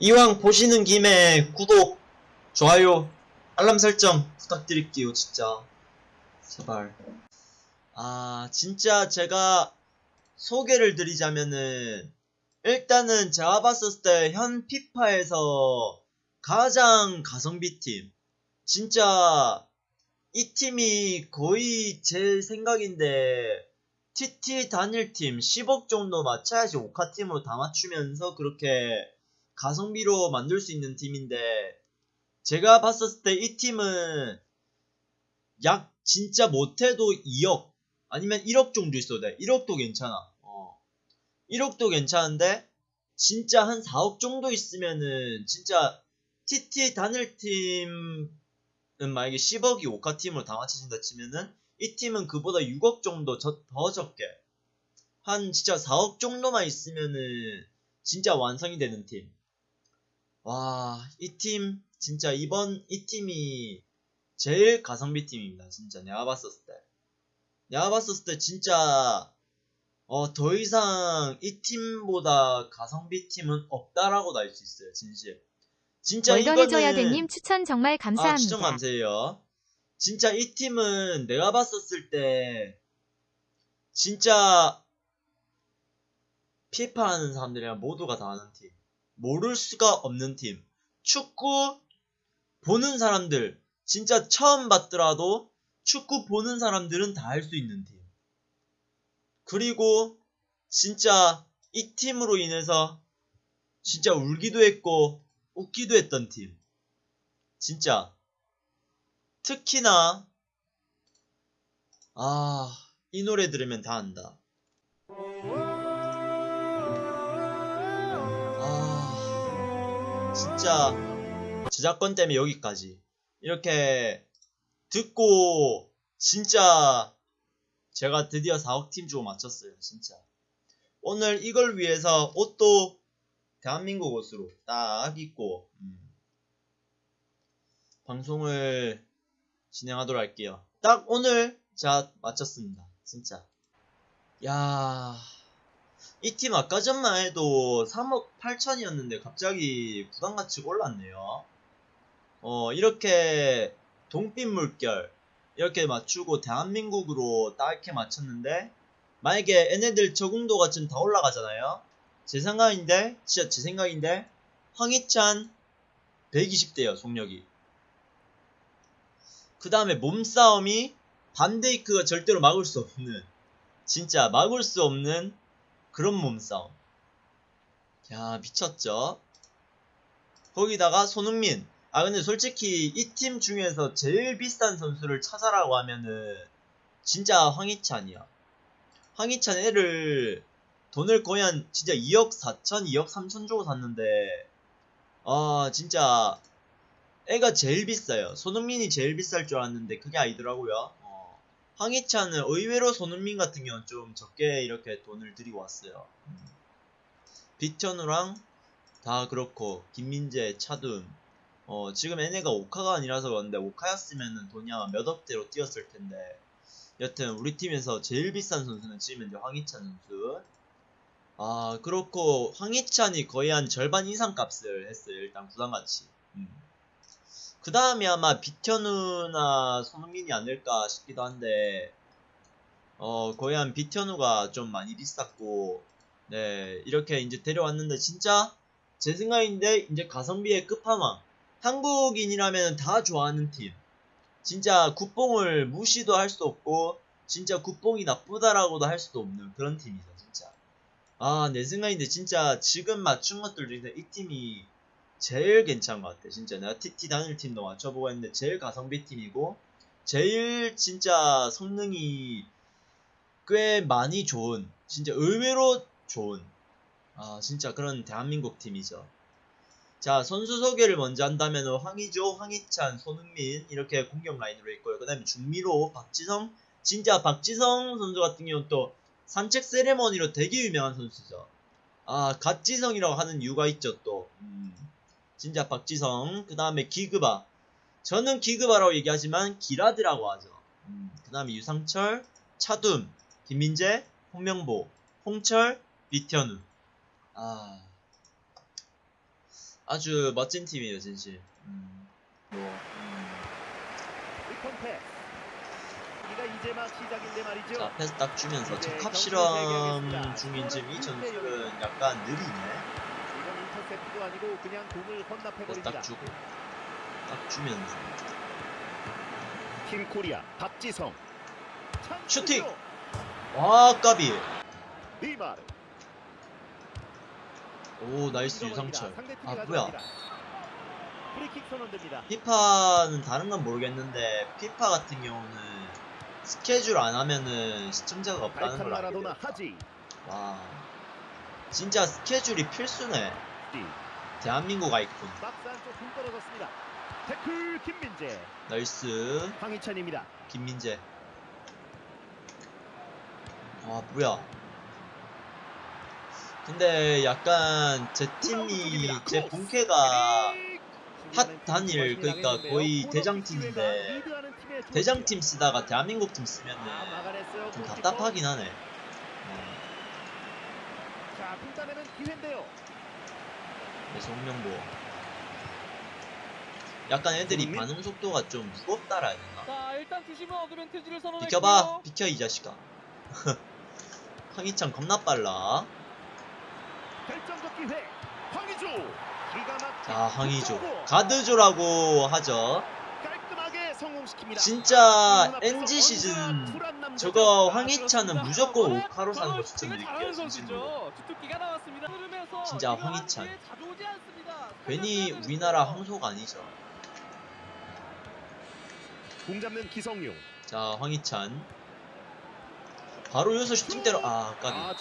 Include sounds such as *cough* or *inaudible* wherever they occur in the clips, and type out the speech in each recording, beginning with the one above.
이왕 보시는 김에 구독, 좋아요, 알람 설정 부탁드릴게요, 진짜. 제발. 아, 진짜 제가 소개를 드리자면은, 일단은 제가 봤었을 때 현 피파에서 가장 가성비 팀. 진짜 이 팀이 거의 제 생각인데 TT 단일팀 10억 정도 맞춰야지 오카팀으로 다 맞추면서 그렇게 가성비로 만들 수 있는 팀인데 제가 봤었을 때 이 팀은 약 진짜 못해도 2억 아니면 1억 정도 있어도 돼 1억도 괜찮아 어. 1억도 괜찮은데 진짜 한 4억 정도 있으면은 진짜 TT 단일팀은 만약에 10억이 오카팀으로 다 맞춰진다 치면은 이 팀은 그보다 6억 정도 저- 더 적게 한 진짜 4억 정도만 있으면은 진짜 완성이 되는 팀. 와, 이 팀 진짜 이번 이 팀이 제일 가성비 팀입니다. 진짜 내가 봤었을 때. 내가 봤었을 때 진짜 어, 더 이상 이 팀보다 가성비 팀은 없다라고 할수 있어요. 진실. 진짜 이거는 추천 정말 아, 감사합니다. 추천 감사해요. 진짜 이 팀은 내가 봤었을 때 진짜 피파 하는 사람들이랑 모두가 다 아는 팀. 모를 수가 없는 팀. 축구 보는 사람들 진짜 처음 봤더라도 축구 보는 사람들은 다 할 수 있는 팀. 그리고 진짜 이 팀으로 인해서 진짜 울기도 했고 웃기도 했던 팀. 진짜 특히나 아 이 노래 들으면 다 안다 진짜 저작권 때문에 여기까지 이렇게 듣고 진짜 제가 드디어 4억 팀 주고 맞췄어요 진짜 오늘 이걸 위해서 옷도 대한민국 옷으로 딱 입고 음. 방송을 진행하도록 할게요. 딱 오늘 자 마쳤습니다. 진짜. 야. 이 팀 아까 전만 해도 3억 8천이었는데 갑자기 부담 가치가 올랐네요. 어, 이렇게 동빛 물결 이렇게 맞추고 대한민국으로 딱 이렇게 맞췄는데 만약에 얘네들 적응도가 지금 다 올라가잖아요. 제 생각인데 진짜 제 생각인데 황희찬 120대요 속력이 그 다음에 몸싸움이 반데이크가 절대로 막을 수 없는 진짜 막을 수 없는 그런 몸싸움 야 미쳤죠 거기다가 손흥민 아 근데 솔직히 이 팀 중에서 제일 비싼 선수를 찾아라고 하면은 진짜 황희찬이야 황희찬 애를 돈을 거의 한 진짜 2억 4천 2억 3천 주고 샀는데 아 진짜 애가 제일 비싸요. 손흥민이 제일 비쌀 줄 알았는데 그게 아니더라고요. 어, 황희찬은 의외로 손흥민 같은 경우는 좀 적게 이렇게 돈을 들이고 왔어요. 음. 빅천우랑 다 그렇고 김민재, 차둠 어, 지금 얘네가 오카가 아니라서 그런데 오카였으면은 돈이 아마 몇 억대로 뛰었을 텐데 여튼 우리 팀에서 제일 비싼 선수는 지금 이제 황희찬 선수 아 그렇고 황희찬이 거의 한 절반 이상 값을 했어요 일단 구단같이 음. 그 다음에 아마 비현우나 손흥민이 아닐까 싶기도 한데 어 거의 한 비현우가 좀 많이 비쌌고 네 이렇게 이제 데려왔는데 진짜 제 생각인데 이제 가성비의 끝판왕 한국인이라면 다 좋아하는 팀. 진짜 국뽕을 무시도 할 수 없고 진짜 국뽕이 나쁘다라고도 할 수도 없는 그런 팀이죠 진짜. 아 내 생각인데 진짜 지금 맞춘 것들 중에서 이 팀이 제일 괜찮은 것 같아. 진짜 내가 TT 단일 팀도 맞춰보고 했는데 제일 가성비 팀이고 제일 진짜 성능이 꽤 많이 좋은 진짜 의외로 좋은 아 진짜 그런 대한민국 팀이죠. 자 선수 소개를 먼저 한다면 황희조, 황희찬, 손흥민 이렇게 공격 라인으로 있고요. 그 다음에 중미로 박지성 진짜 박지성 선수 같은 경우는 또 산책 세레머니로 되게 유명한 선수죠. 아 갓지성이라고 하는 이유가 있죠 또. 음. 진짜 박지성 그 다음에 기그바. 저는 기그바라고 얘기하지만 기라드라고 하죠. 음, 그 다음에 유상철 차둠 김민재 홍명보 홍철 비현우. 아 아주 멋진 팀이에요 진실. 음, 뭐 음. 자 패스 딱 주면서 적합 실험. 중인 지금 이 전술은 약간 느리네 인터셉트도 아니고 그냥 공을 헌납해 버립니다. 딱 주고 딱 주면서 팀 코리아 박지성. 슈팅! 와 까비 네이마르. 오 nice. 유상철 아. 뭐야. 피파는 다른 건 모르겠는데 피파 같은 경우는 스케줄 안 하면은 시청자가 없다는 걸 알게 됐다. 와 진짜 스케줄이 필수네 대한민국 아이콘. 태클 김민재. nice. 황희찬입니다. 김민재. 아 뭐야. 근데 약간 제 팀이 제 본캐가 HOT 단일 그러니까 거의 대장팀인데 대장팀 쓰다가 대한민국 팀 쓰면은 좀 답답하긴 하네. 어, 자, 분단에는 기회인데요. 그래서 홍명보 약간 애들이 손흥민? 반응 속도가 좀 무겁다라 자 일단 어드밴티지를 선언했고요. 비켜봐 비켜 이 자식아 *laughs* 황희찬 겁나 빨라 자 황희조. 가드조라고 하죠. 진짜 NG 시즌. 저거 아, 황희찬은. 무조건 오카로 사는 거 추천드릴게요 진심으로 진짜 황희찬. 괜히 우리나라. 황소가 아니죠 공 잡는 기성용. 자 황희찬 바로 여기서 슈팅 때려 아 까비 아,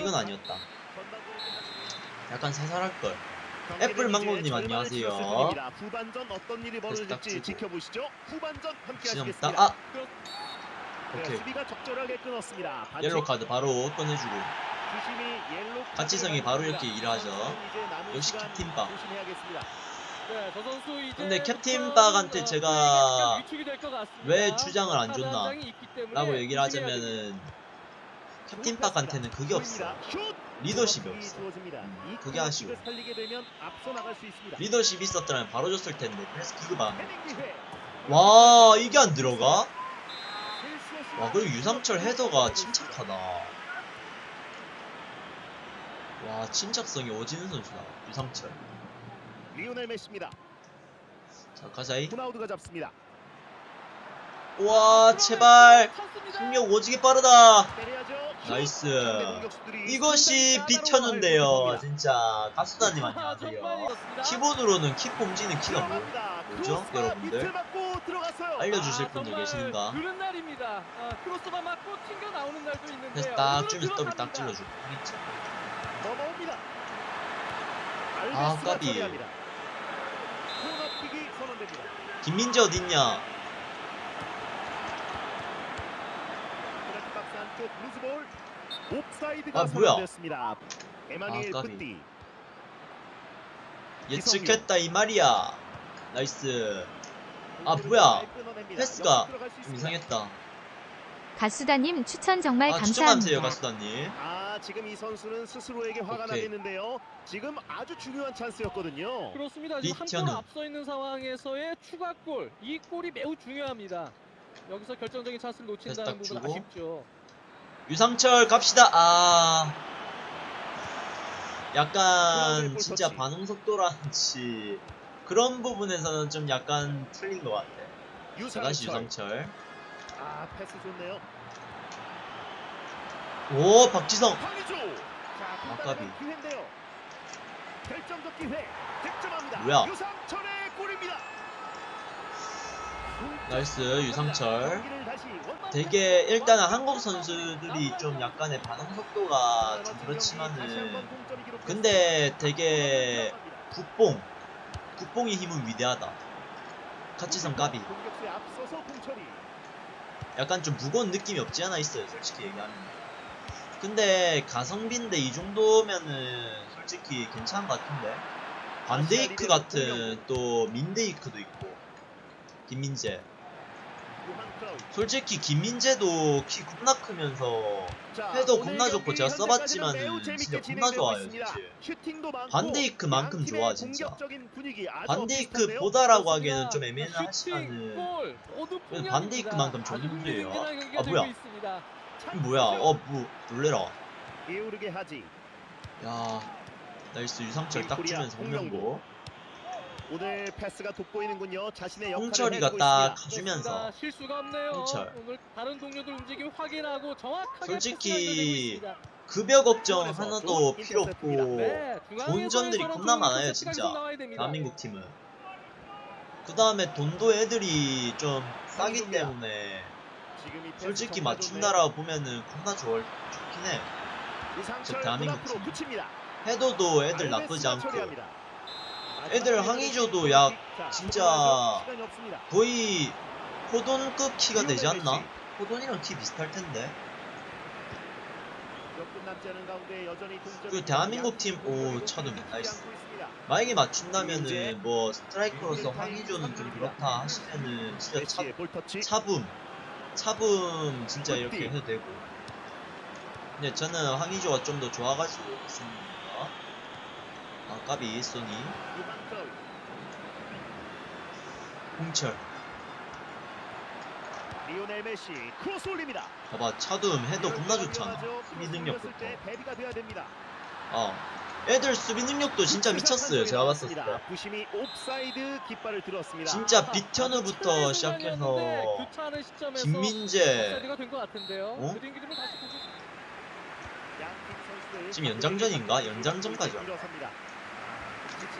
이건 아니었다 약간 살살할걸 애플 망고님 안녕하세요. 후반전 어떤 일이 벌어질지. 지켜보시죠. 후반전 함께 하시겠습니다. 딱아 네, 오케이 수비가 적절하게 끊었습니다. 반칙. 옐로 카드 바로 꺼내주고 가치성이 바로 이렇게. 일하죠. 역시 캡틴박. 근데 캡틴박한테 제가 왜 주장을 안 줬나 라고 얘기를 하자면은 캡틴박한테는 그게 없어 슛! 리더십이 없어. 음, 이 그게 아쉬워. 살리게 되면 앞서 나갈 수 있습니다. 리더십 있었더라면 바로 줬을 텐데 그래서 기급 안 헤딩 기회. 와 이게 안 들어가? 와 그리고 유상철 헤더가 침착하다 와 침착성이 오지는 선수다 유상철 리오넬 메시입니다. 자 가자이 호나우드가 잡습니다. 와 제발 승력 오지게 빠르다! 나이스. 이것이 비켜는데요 진짜 가수다님 안녕하세요 키보드로는 키 폼지는 키가 뭐. 뭐죠, 여러분들? 알려주실. 아, 날도 있는데요. 그래서 딱 주면서 더블 딱. 찔러주고 황희찬 넘어옵니다. 아, 까비. 김민재 어딨냐 아, 뭐야? 아, 까비. 예측했다 이 말이야 nice 아, 뭐야. 패스가 좀 이상했다 가수다님 추천 정말 아 감사합니다. 가수다님 아 지금 이 선수는 스스로에게 화가 오케이. 나겠는데요. 지금 아주 중요한 찬스였거든요. 그렇습니다. 지금 한골 리드하는. 앞서 있는 상황에서의 추가골, 이 골이 매우 중요합니다. 여기서 결정적인 찬스를 놓친다는 부분 주고. 아쉽죠. 유상철 갑시다 아 약간 골 진짜. 반응 속도라든지 그런 부분에서는 좀 약간 틀린 것 같아 자 다시 유상철. 유상철 아 패스 좋네요. 오 박지성 아까비. 분단의 기회인데요. 결정적 기회. 득점합니다. 뭐야? 유상철의 골입니다. nice 유상철 되게 일단은 한국 선수들이 좀 약간의 반응 속도가 좀 그렇지만은. 근데 되게 국뽕 국뽕의 힘은 위대하다 카치성 까비. 약간 좀 무거운 느낌이 없지 않아 있어요 솔직히 얘기하면 근데 가성비인데 이 정도면은 솔직히 괜찮은 것 같은데 반데이크 같은 또 민데이크도 있고 김민재. 솔직히 김민재도 키 겁나 크면서 오늘 겁나 좋고 제가 재밌게 진짜 겁나 좋아요, 반데이크만큼 좋아, 진짜. 공격적인 분위기 아주 반데이크 비슷한데요. 보다라고 하기에는. 좀 풍요합니다. 반데이크만큼 좋은 분이에요. 아, 뭐야. 뭐야 어 뭐 놀래라 게으르게 하지. 야 nice 유상철 딱 주면서 홍명보. 오늘 패스가 돋보이는군요. 자신의 역할을 홍철이가 딱. 가주면서 그렇습니다. 실수가 없네요. 홍철. 오늘 다른 동료들 움직임 확인하고 정확하게 솔직히. 급여 걱정 하나도 필요. 없고 네, 좋은 점들이 겁나 많아요, 진짜. 대한민국 팀은 그 다음에 돈도 애들이 좀 싸기. 때문에 솔직히 맞춘다라 보면은 겁나 좋을, 좋긴 해 저 대한민국 팀. 해도도 애들 나쁘지 않고. 애들 항의조도 약 자, 진짜. 거의 호돈급 키가 되지 않나? 호돈이랑 키 비슷할 텐데 그 대한민국 양 팀, 팀 오, 끊기지 nice. 만약에 맞춘다면은 뭐 스트라이커로서 황의조는 좀 그렇다 하시면은 진짜 차. 차붐 차붐 진짜 이렇게 굿디. 해도 되고 근데 저는 황의조가 좀 더 좋아가지고 있습니다 아 까비 소니. 홍철 리오넬 메시 크로스 올립니다. 봐봐 차붐 해도 겁나 좋잖아. 수비 능력부터. 어 애들 수비 능력도 진짜 미쳤어요 제가 봤을 때 부심이 옵사이드 깃발을 들었습니다. 진짜 아하, 비현우부터 아주 시작해서 시점에서 김민재. 어? 지금 연장전인가? 연장전까지 왔다. 일어섭니다.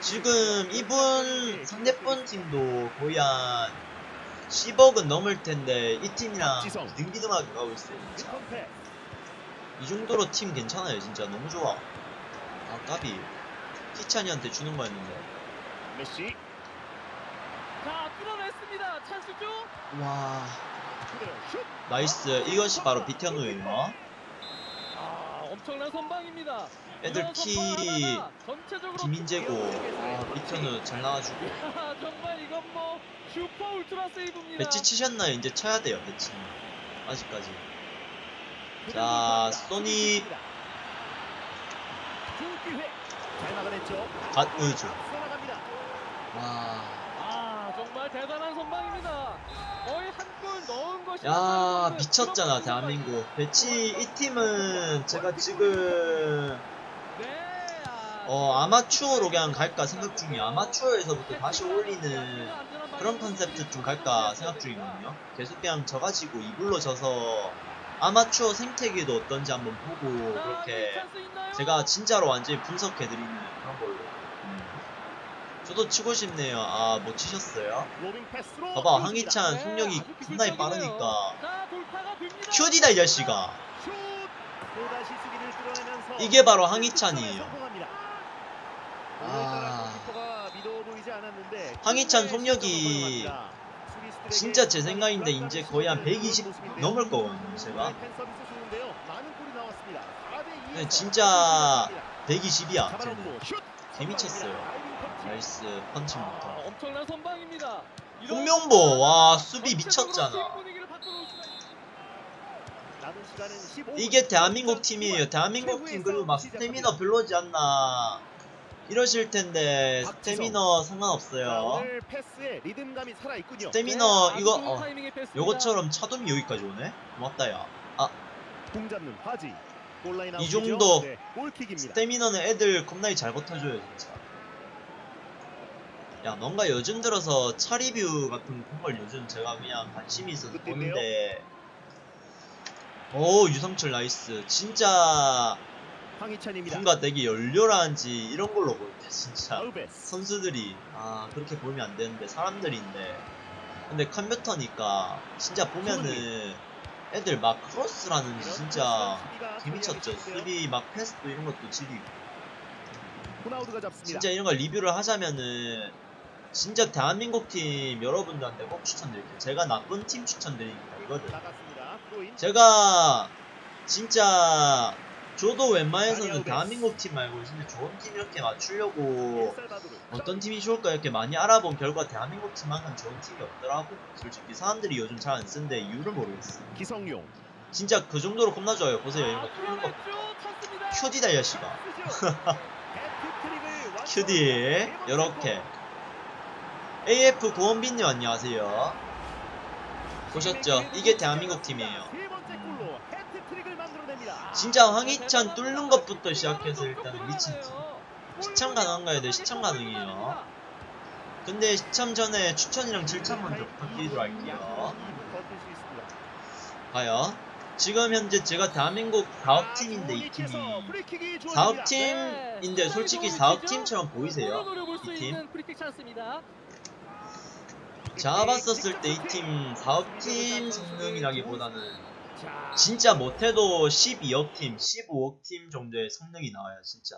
지금 이분 상대편 팀도 거의 한 10억은 넘을 텐데 이 팀이랑. 비등비등하게 가고 있어요 진짜. 이 정도로 팀 괜찮아요 진짜 너무 좋아 아 까비 희찬이한테 주는 거였는데 메시 자 뚫어냈습니다. 찬스죠? 와. nice 이것이 바로 비티아노예요 아 엄청난 선방입니다. 애들 키 김민재고 아 비티아노 잘 나와주고 야, *laughs* 정말 이건 뭐 슈퍼 울트라 세이브입니다. 배치 치셨나요? 이제 쳐야 돼요 배치 아직까지 자. 소니. 잘 막아냈죠. 갓우주 쏘나갑니다. 와. 아 정말 대단한 선방입니다. 거의 한 골 넣은 것이 야 미쳤잖아 대한민국. 배치 이 팀은 제가 지금 네, 아, 어 아마추어로 그냥 갈까 생각 중이야 아마추어에서부터 다시 올리는 그런 컨셉트 좀 갈까 생각 중이거든요. 계속 그냥 져가지고 이불로 져서 아마추어 생태계도 어떤지 한번 보고 그렇게 제가 진짜로 완전히 분석해드리는 그런 걸로 음. 저도 치고 싶네요 아 못 치셨어요? 봐봐. 황희찬 네, 속력이 기술적이네요. 빠르니까 수비를 뚫어내면서 이게 바로 황희찬이에요. 아. 황희찬 큰 속력이 진짜 제 생각인데 이제 거의 한 심어지는 120 그런 모습인데요. 넘을 거거든요 제가 오늘 팬 서비스 좋은데요. 많은 골이 나왔습니다. 4대 2에서 네, 진짜 120이야 잡아놓고 슛! 개미쳤어요. 터치. nice 아, 펀치부터 엄청난 선방입니다. 홍명보 와 수비 미쳤잖아 팀 분위기를 바꿔놓을 수가 있- 남은 시간은 15분. 이게 대한민국 팀이에요 대한민국 팀 그리고 막 스태미너 별로지 않나 이러실 텐데 스태미너 자, 상관없어요. 스태미너 네, 이거 어. 요것처럼 차돔이 여기까지 오네 고맙다 야공 잡는 화지. 골라인 이? 정도 네. 스태미너는 애들 겁나게 잘 버텨줘요 진짜 야 뭔가 요즘 들어서 차 리뷰 같은 걸 요즘 제가 그냥 관심이 있어서? 보는데 오 유상철 나이스 진짜 황희찬입니다. 뭔가 되게 열렬한지 이런 걸로 볼 때 진짜. 선수들이 아 그렇게 보면 안 되는데 사람들인데. 근데 컴퓨터니까 진짜 보면은 애들 막 크로스라는지 진짜 개미쳤죠. 수비 막 패스도 이런 것도 지리고. 잡습니다. 진짜 이런 걸 리뷰를 하자면은 진짜 대한민국 팀 여러분들한테 꼭 추천드릴게요. 제가 나쁜 팀 추천드립니다 이거든. 제가 진짜 저도 웬만해서는 대한민국 팀 말고 진짜 좋은 팀 이렇게 맞추려고. 어떤 팀이 좋을까 이렇게 많이 알아본 결과 대한민국 팀만큼 좋은 팀이 없더라고. 솔직히 사람들이 요즘 잘 안 쓰는데 이유를 모르겠어. 기성용. 진짜 그 정도로 겁나 좋아요. 보세요. 이런 거 아, 뚫는 거. 큐디 달려 씨가 *laughs* 큐디. 요렇게. AF 고원빈님 안녕하세요. 보셨죠? 이게 대한민국 팀이에요 진짜 황희찬 뚫는 것부터 시작해서 일단은 미친 팀 시참 가능한가요? 네 시참 가능해요 근데 시참 전에 추천이랑 즐찾 먼저 부탁드리도록 할게요. 과연 지금 현재 제가 대한민국 4업 팀인데 이 팀이 4업 팀인데 솔직히 4업 팀처럼 보이세요? 이 팀? 프리킥 찬스입니다. 제가 봤었을 때 이 팀 4업 팀 성능이라기보다는 자, 진짜 못해도 12억 팀, 15억 팀 정도의 성능이 나와요 진짜